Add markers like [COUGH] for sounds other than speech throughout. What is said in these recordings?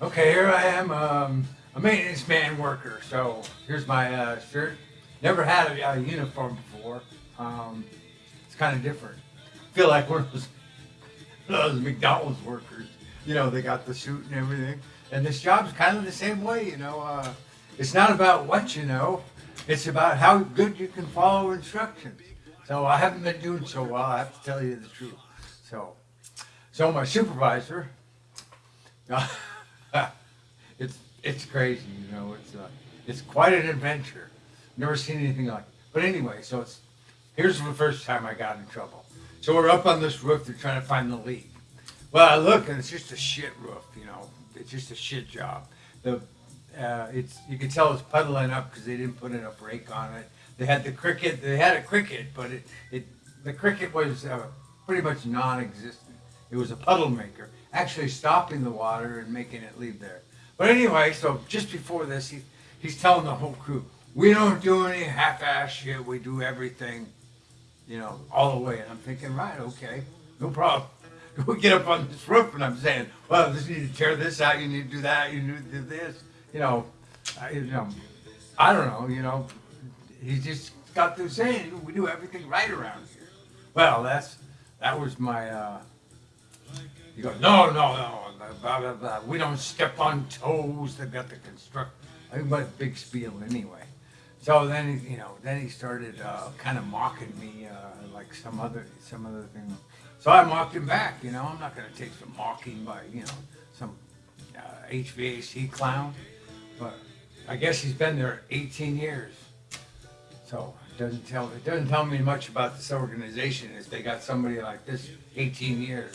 Okay, here I am, um, a maintenance man worker. So here's my uh, shirt. Never had a, a uniform before. Um, it's kind of different. I feel like one of those, [LAUGHS] those McDonald's workers. You know, they got the suit and everything. And this job's kind of the same way, you know. Uh, it's not about what you know. It's about how good you can follow instructions. So I haven't been doing so well, I have to tell you the truth. So, so my supervisor, [LAUGHS] [LAUGHS] it's it's crazy, you know. It's uh, it's quite an adventure. Never seen anything like. It. But anyway, so it's here's the first time I got in trouble. So we're up on this roof. They're trying to find the leak. Well, I look and it's just a shit roof. You know, it's just a shit job. The uh, it's you can tell it's puddling up because they didn't put in a brake on it. They had the cricket. They had a cricket, but it, it the cricket was uh, pretty much non-existent. It was a puddle maker, actually stopping the water and making it leave there. But anyway, so just before this, he, he's telling the whole crew, we don't do any half-ass shit. We do everything, you know, all the way. And I'm thinking, right, okay, no problem. [LAUGHS] We get up on this roof and I'm saying, well, you need to tear this out. You need to do that. You need to do this. You know, I, you know, I don't know. You know, he just got through saying we do everything right around here. Well, that's that was my. Uh, he goes, no, no, no, blah, blah, blah. We don't step on toes. They've got the construct. I mean, but big spiel anyway. So then, you know, then he started uh, kind of mocking me, uh, like some other some other thing. So I mocked him back. You know, I'm not going to take some mocking by you know some uh, HVAC clown, but I guess he's been there 18 years. So it doesn't tell it doesn't tell me much about this organization if they got somebody like this 18 years.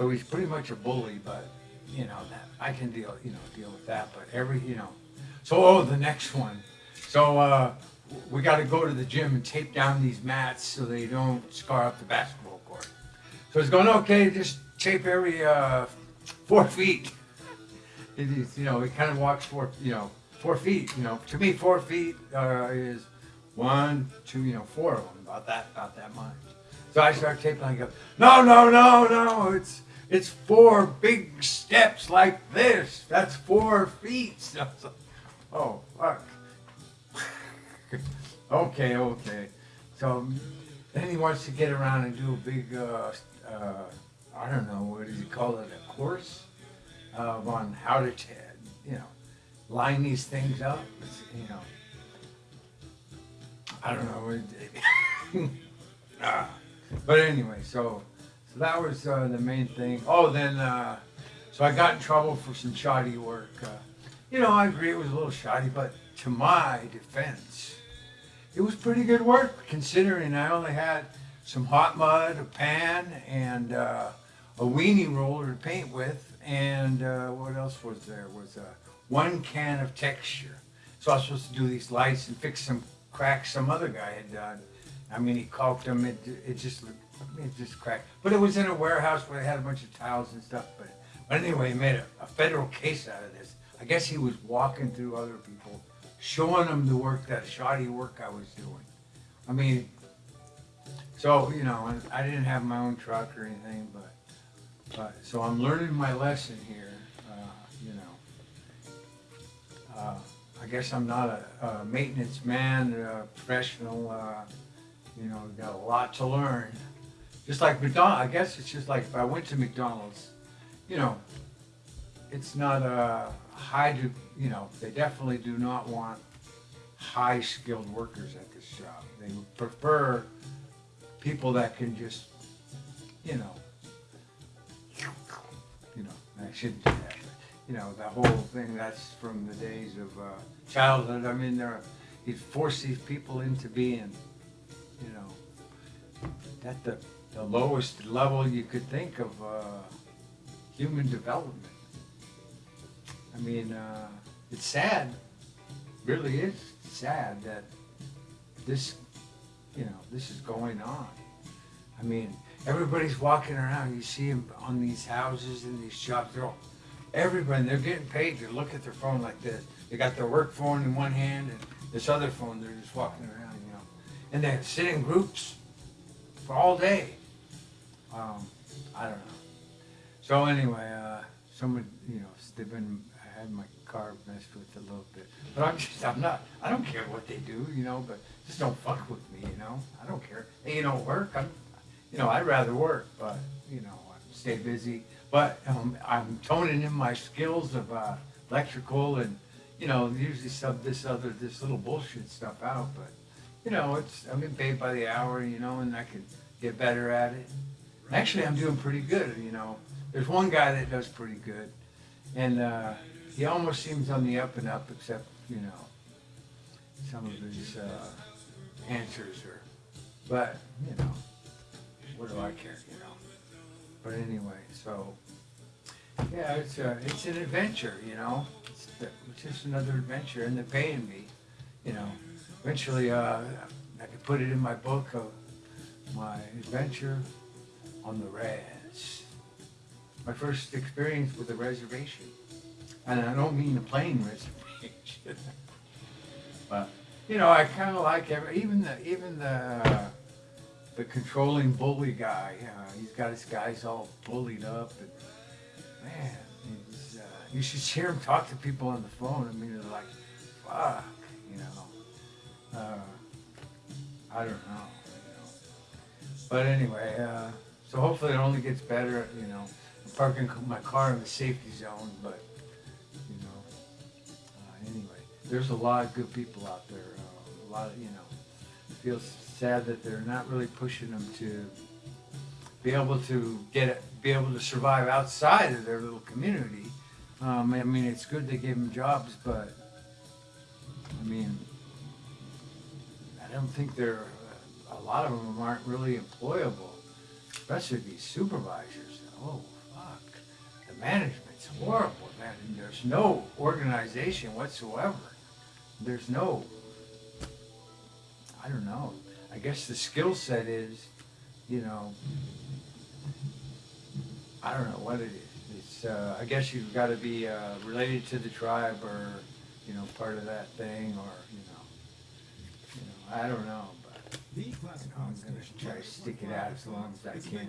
So he's pretty much a bully, but you know that I can deal you know deal with that. But every you know, so oh the next one, so uh, we got to go to the gym and tape down these mats so they don't scar up the basketball court. So he's going okay, just tape every uh, four feet. He's, you know he kind of walks four you know four feet. You know to me four feet uh, is one, two, you know, four of them, about that, about that much. So I start taping, I go, no, no, no, no, it's, it's four big steps like this. That's four feet. [LAUGHS] Oh, fuck. [LAUGHS] okay, okay. So then he wants to get around and do a big, uh, uh, I don't know, what does he call it, a course uh, on how to, you know, line these things up, you know. I don't know. [LAUGHS] ah. But anyway, so so that was uh, the main thing. Oh, then uh, so I got in trouble for some shoddy work. Uh, you know, I agree it was a little shoddy, but to my defense, it was pretty good work considering I only had some hot mud, a pan, and uh, a weenie roller to paint with, and uh, what else was there? Was uh, one can of texture. So I was supposed to do these lights and fix some cracks some other guy had done. I mean, he caulked them. It, it just it just cracked. But it was in a warehouse where they had a bunch of towels and stuff. But, but anyway, he made a, a federal case out of this. I guess he was walking through other people, showing them the work, that shoddy work I was doing. I mean, so, you know, I didn't have my own truck or anything, but, but so I'm learning my lesson here, uh, you know. Uh, I guess I'm not a, a maintenance man, a professional, uh, you know, got a lot to learn. Just like McDonald's, I guess it's just like if I went to McDonald's, you know, it's not a high, you know, they definitely do not want high skilled workers at this job. They prefer people that can just, you know, you know, I shouldn't do that. You know, the whole thing, that's from the days of uh, childhood. I mean, there, he forced these people into being, you know, at the, the lowest level you could think of uh, human development. I mean, uh, it's sad, really is sad that this, you know, this is going on. I mean, everybody's walking around. You see them on these houses and these shops. They're all, everybody, they're getting paid to look at their phone like this. They got their work phone in one hand and this other phone, they're just walking around, you know. And they sit in groups for all day. Um, I don't know. So anyway, uh, someone, you know, they've been, I had my car messed with a little bit. But I'm just, I'm not, I don't care what they do, you know, but just don't fuck with me, you know? I don't care. Hey, you know, work, I'm, you know, I'd rather work, but, you know, stay busy. But um, I'm toning in my skills of uh, electrical and, you know, usually sub this other, this little bullshit stuff out, but, you know, it's, I'm getting paid by the hour, you know, and I can get better at it. Actually, I'm doing pretty good, you know. There's one guy that does pretty good, and uh, he almost seems on the up and up, except, you know, some of his uh, answers are, but, you know, what do I care, you know? But anyway, so, yeah, it's a, it's an adventure, you know? It's, it's just another adventure, and they're paying me, you know? Eventually, uh, I could put it in my book of my adventure on the res. My first experience with a reservation. And I don't mean the plane [LAUGHS] reservation. but, you know, I kind of like every, even the, even the, uh, the controlling bully guy. Uh, he's got his guys all bullied up. And, man, uh, you should hear him talk to people on the phone. I mean, they're like, fuck, you know. Uh, I don't know. Know. But anyway, uh, so hopefully it only gets better. You know, parking my car in the safety zone, but you know, uh, anyway, there's a lot of good people out there. Uh, a lot of you know, it feels sad that they're not really pushing them to be able to get be able to survive outside of their little community. Um, I mean, it's good they gave them jobs, but I mean, I don't think they're, a lot of them aren't really employable, especially these supervisors. Oh, fuck. The management's horrible, man. There's no organization whatsoever. There's no, I don't know. I guess the skill set is, you know, I don't know what it is. It's, uh, I guess you've got to be uh, related to the tribe or, you know, part of that thing or, you know, you know, I don't know, I'm going to try to stick it out as long as I can,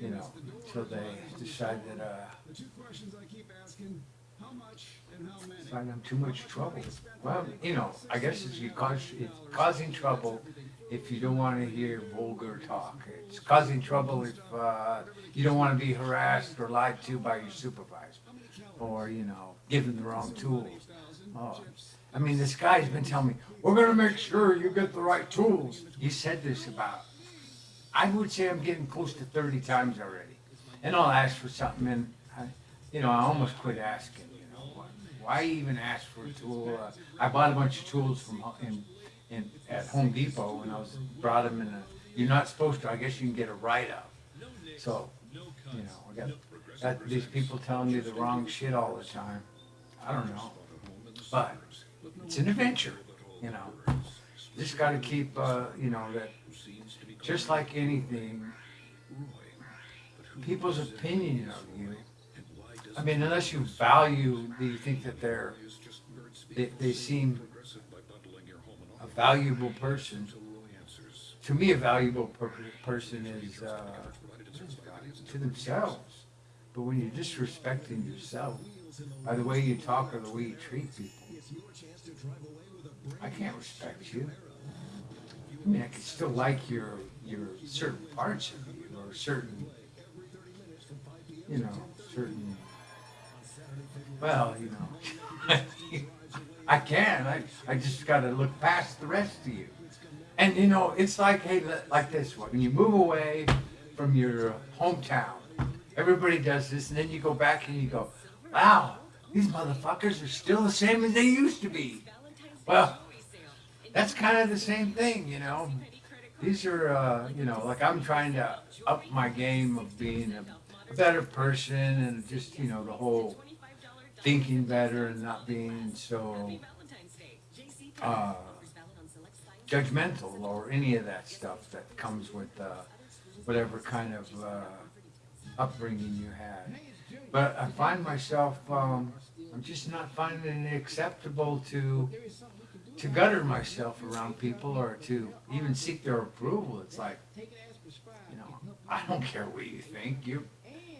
you know, until they decide that, uh, The two questions I keep asking, how much and how many? find I'm too much trouble. Well, you know, I guess it's, cause, it's causing trouble if you don't want to hear vulgar talk. It's causing trouble if uh, you don't want to be harassed or lied to by your supervisor, or you know, given the wrong tools. Oh, I mean, this guy's been telling me, "We're going to make sure you get the right tools." He said this about, I would say I'm getting close to 30 times already, and I'll ask for something, and I, you know, I almost quit asking. You know, why, why even ask for a tool? Uh, I bought a bunch of tools from in, in at Home Depot, and I was brought them in a. You're not supposed to. I guess you can get a write-up. So, you know, I got, got these people telling me the wrong shit all the time. I don't know, but it's an adventure. You know, just got to keep. Uh, you know that. Just like anything, people's opinion of you. I mean, unless you value, do you think that they're, they, they seem a valuable person? To me, a valuable per- person is uh, to themselves. But when you're disrespecting yourself by the way you talk or the way you treat people, I can't respect you. I mean, I can still like your your certain parts of you or certain, you know, certain. Well, you know, [LAUGHS] I can. I I just got to look past the rest of you. And you know, it's like hey, like this one. When you move away from your hometown, everybody does this, and then you go back and you go, "Wow, these motherfuckers are still the same as they used to be." Well, that's kind of the same thing, you know. These are, uh, you know, like I'm trying to up my game of being a, a better person and just, you know, the whole thinking better and not being so uh, judgmental or any of that stuff that comes with uh, whatever kind of uh, upbringing you had. But I find myself, um, I'm just not finding it acceptable to to gutter myself around people or to even seek their approval. It's like, you know, I don't care what you think. You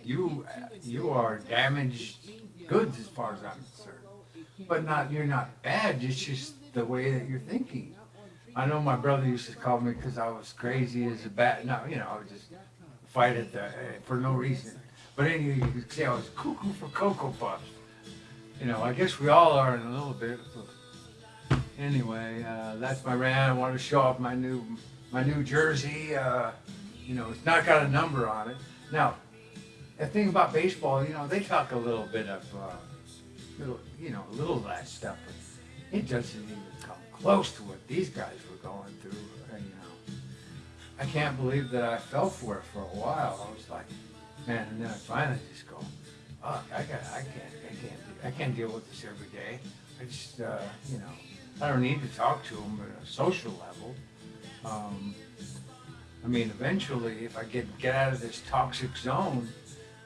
you you are damaged goods as far as I'm concerned. But not you're not bad. It's just the way that you're thinking. I know my brother used to call me because I was crazy as a bat. No, you know, I would just fight at the for no reason. But anyway, you could say I was cuckoo for cocoa puffs. You know, I guess we all are in a little bit. Anyway, uh, that's my rant. I wanted to show off my new my new jersey. Uh, you know, it's not got a number on it. Now, the thing about baseball, you know, they talk a little bit of, uh, little, you know, a little of that stuff, but it doesn't even come close to what these guys were going through. uh, You know, I can't believe that I fell for it for a while. I was like, man, and then I finally just go, I got, I can't, I can't, I can't deal with this every day. I just, uh, you know, I don't need to talk to them at a social level. Um, I mean, eventually, if I get get out of this toxic zone,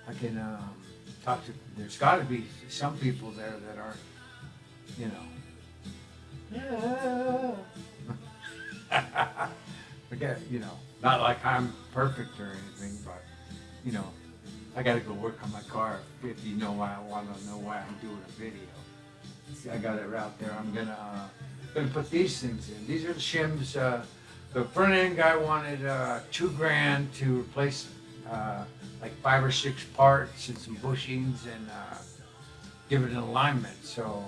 I can um, talk to. There's got to be some people there that aren't, you know. [LAUGHS] Forget, you know, not like I'm perfect or anything, but you know, I got to go work on my car. If you know why I want to know why I'm doing a video, I got it out there. I'm gonna uh, gonna put these things in. These are the shims. Uh, the front end guy wanted uh, two grand to replace uh, like five or six parts and some bushings and uh, give it an alignment. So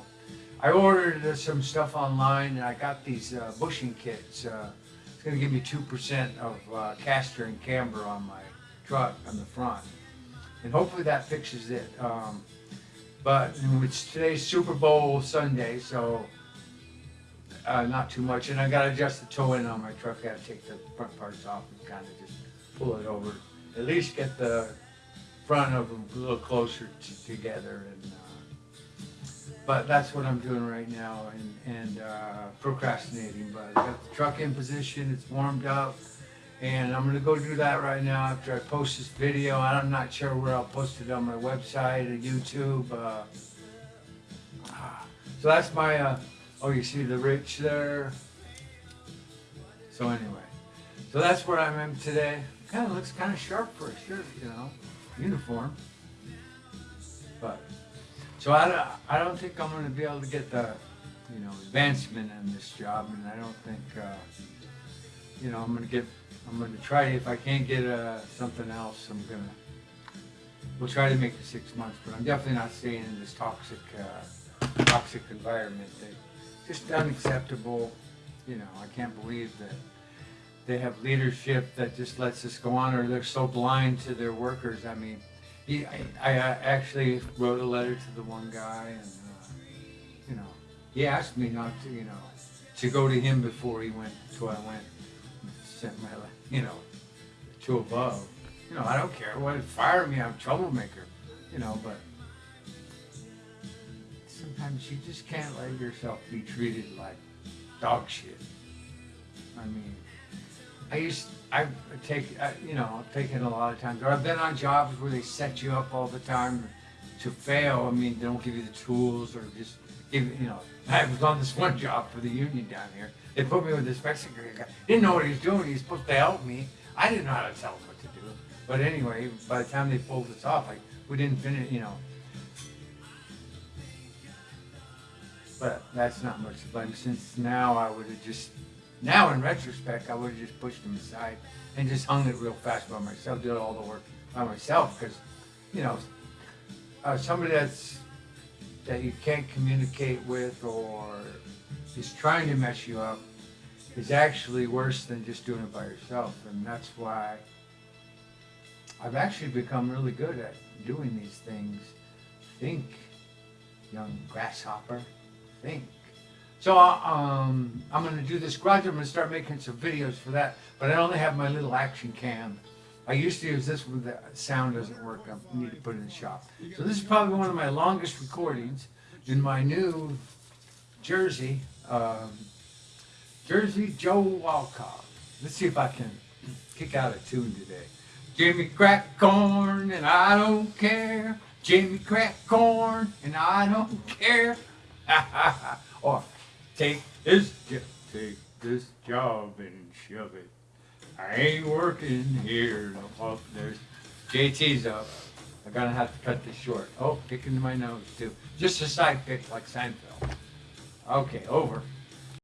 I ordered uh, some stuff online and I got these bushing kits. It's gonna give me two percent of caster and camber on my truck on the front, and hopefully that fixes it. Um, but it's today's Super Bowl Sunday, so uh, not too much. And I got to adjust the toe end on my truck. I got to take the front parts off and kind of just pull it over. At least get the front of them a little closer together. And uh, but that's what I'm doing right now and and uh, procrastinating. But I got the truck in position. It's warmed up. And I'm gonna go do that right now after I post this video. I'm not sure where I'll post it on my website or YouTube. Uh, ah. so that's my. Uh, oh, you see the rich there. So anyway, so that's where I'm at today. Kind of looks kind of sharp for a shirt, you know, uniform. But so I, don't- I don't think I'm gonna be able to get the, you know, advancement in this job, and I don't think. Uh, you know, I'm gonna get, I'm gonna try, if I can't get, uh, something else, I'm gonna, we'll try to make it six months, but I'm definitely not staying in this toxic, uh, toxic environment that, just unacceptable, you know, I can't believe that they have leadership that just lets this go on, or they're so blind to their workers, I mean, he, I, I actually wrote a letter to the one guy, and, uh, you know, he asked me not to, you know, to go to him before he went, so I went and sent my, you know, to above. You know, I don't care. What fire me? I'm a troublemaker. You know, but sometimes you just can't let yourself be treated like dog shit. I mean, I used I take you know I've taken a lot of times. Or I've been on jobs where they set you up all the time to fail. I mean, they don't give you the tools or just give you know. I was on this [LAUGHS] one job for the union down here. They put me with this Mexican guy. Didn't know what he was doing. He was supposed to help me. I didn't know how to tell him what to do. But anyway, by the time they pulled us off, like we didn't finish, you know. But that's not much blame. Since now I would have just, now in retrospect, I would have just pushed him aside and just hung it real fast by myself, did all the work by myself. Because, you know, uh, somebody that's that you can't communicate with or is trying to mess you up is actually worse than just doing it by yourself. And that's why I've actually become really good at doing these things. Think, young grasshopper, think. So um, I'm going to do this garage. I'm going to start making some videos for that. But I only have my little action cam. I used to use this one. The sound doesn't work. I need to put it in the shop. So this is probably one of my longest recordings in my new Jersey, um, Jersey Joe Walcott. Let's see if I can kick out a tune today. Jimmy crack corn and I don't care. Jimmy crack corn and I don't care. [LAUGHS] or take this, take this job and shove it. I ain't working here. No, oh, there's JT's up. I'm gonna have to cut this short. Oh, pick into my nose too. Just a side pick like Seinfeld. Okay, over.